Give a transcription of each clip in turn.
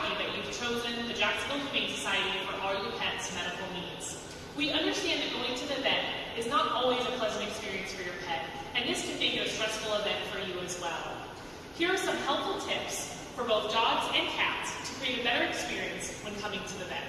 lucky that you've chosen the Jacksonville Humane Society for all your pet's medical needs. We understand that going to the vet is not always a pleasant experience for your pet, and this can it a stressful event for you as well. Here are some helpful tips for both dogs and cats to create a better experience when coming to the vet.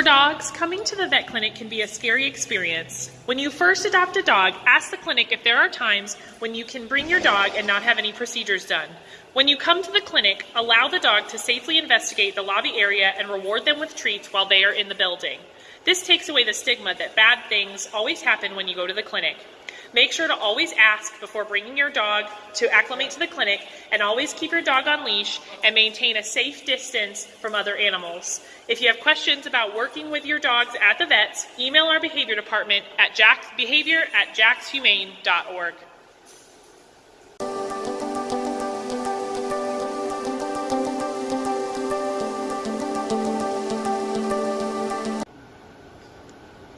For dogs, coming to the vet clinic can be a scary experience. When you first adopt a dog, ask the clinic if there are times when you can bring your dog and not have any procedures done. When you come to the clinic, allow the dog to safely investigate the lobby area and reward them with treats while they are in the building. This takes away the stigma that bad things always happen when you go to the clinic. Make sure to always ask before bringing your dog to acclimate to the clinic and always keep your dog on leash and maintain a safe distance from other animals. If you have questions about working with your dogs at the vets, email our behavior department at behavior at jaxhumane.org.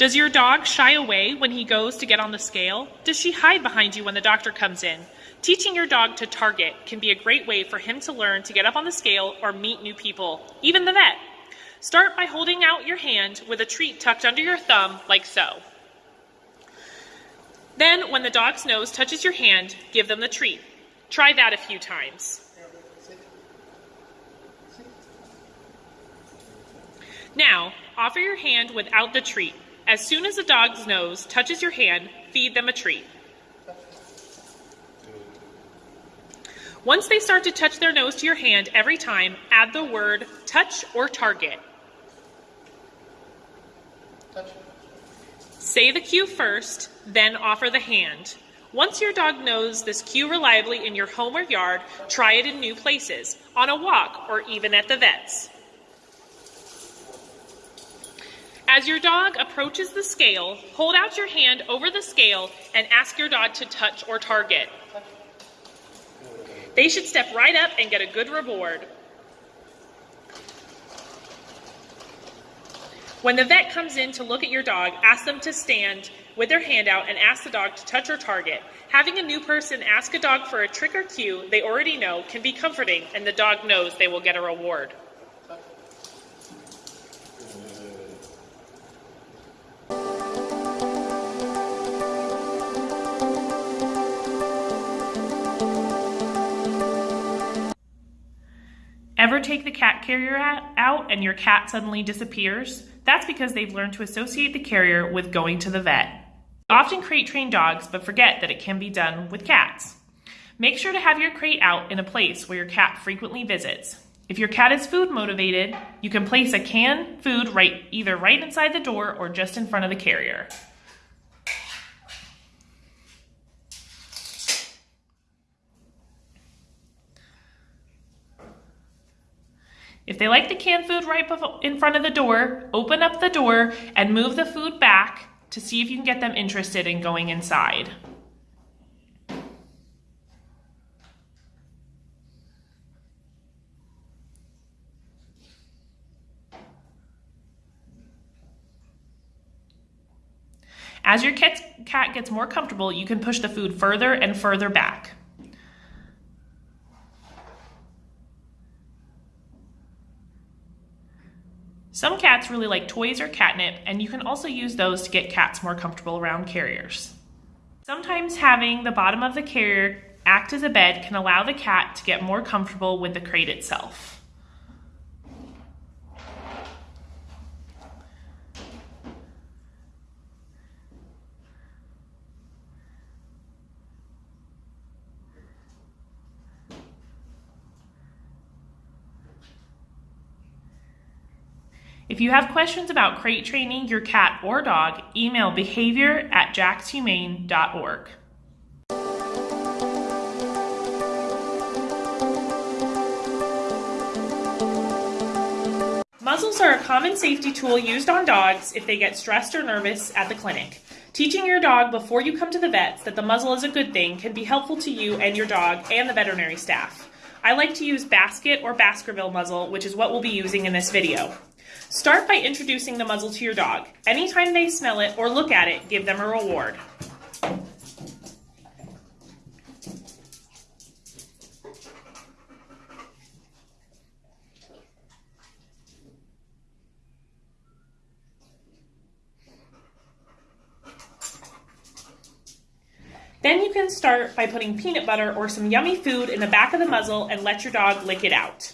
Does your dog shy away when he goes to get on the scale? Does she hide behind you when the doctor comes in? Teaching your dog to target can be a great way for him to learn to get up on the scale or meet new people, even the vet. Start by holding out your hand with a treat tucked under your thumb, like so. Then, when the dog's nose touches your hand, give them the treat. Try that a few times. Now, offer your hand without the treat. As soon as a dog's nose touches your hand, feed them a treat. Once they start to touch their nose to your hand every time, add the word touch or target. Touch. Say the cue first, then offer the hand. Once your dog knows this cue reliably in your home or yard, try it in new places, on a walk, or even at the vet's. As your dog approaches the scale, hold out your hand over the scale and ask your dog to touch or target. They should step right up and get a good reward. When the vet comes in to look at your dog, ask them to stand with their hand out and ask the dog to touch or target. Having a new person ask a dog for a trick or cue they already know can be comforting, and the dog knows they will get a reward. Ever take the cat carrier out and your cat suddenly disappears? That's because they've learned to associate the carrier with going to the vet. We often crate train dogs, but forget that it can be done with cats. Make sure to have your crate out in a place where your cat frequently visits. If your cat is food motivated, you can place a canned food right either right inside the door or just in front of the carrier. If they like the canned food right in front of the door, open up the door and move the food back to see if you can get them interested in going inside. As your cat gets more comfortable, you can push the food further and further back. Some cats really like toys or catnip, and you can also use those to get cats more comfortable around carriers. Sometimes having the bottom of the carrier act as a bed can allow the cat to get more comfortable with the crate itself. If you have questions about crate training your cat or dog, email behavior at jaxhumane.org. Muzzles are a common safety tool used on dogs if they get stressed or nervous at the clinic. Teaching your dog before you come to the vets that the muzzle is a good thing can be helpful to you and your dog and the veterinary staff. I like to use basket or Baskerville muzzle, which is what we'll be using in this video. Start by introducing the muzzle to your dog. Anytime they smell it or look at it, give them a reward. Then you can start by putting peanut butter or some yummy food in the back of the muzzle and let your dog lick it out.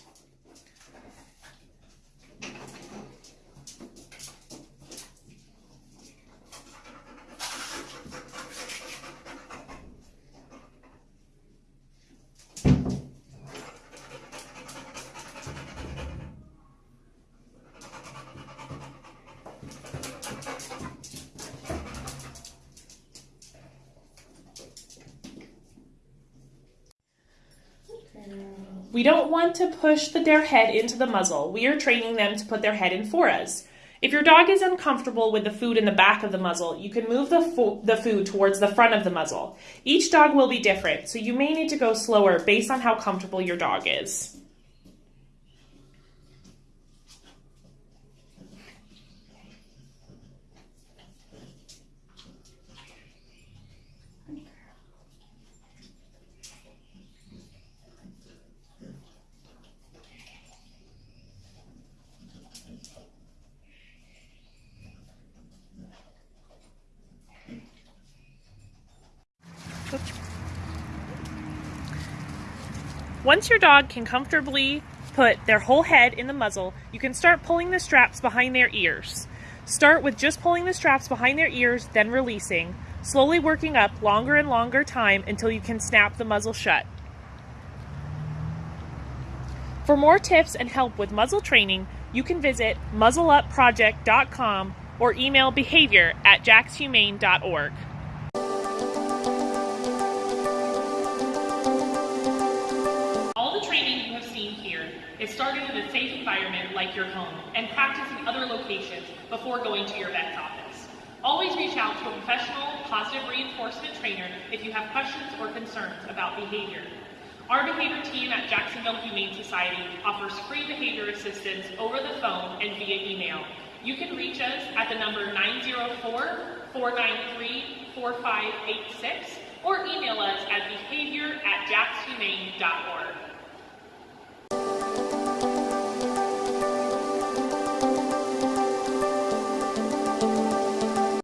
We don't want to push the, their head into the muzzle. We are training them to put their head in for us. If your dog is uncomfortable with the food in the back of the muzzle, you can move the, fo- the food towards the front of the muzzle. Each dog will be different, so you may need to go slower based on how comfortable your dog is. Once your dog can comfortably put their whole head in the muzzle, you can start pulling the straps behind their ears. Start with just pulling the straps behind their ears, then releasing, slowly working up longer and longer time until you can snap the muzzle shut. For more tips and help with muzzle training, you can visit muzzleupproject.com or email behavior at jaxhumane.org. seen here is started in a safe environment like your home and practiced in other locations before going to your vet's office. Always reach out to a professional, positive reinforcement trainer if you have questions or concerns about behavior. Our behavior team at Jacksonville Humane Society offers free behavior assistance over the phone and via email. You can reach us at the number 904-493-4586 or email us at behavior at jaxhumane.org.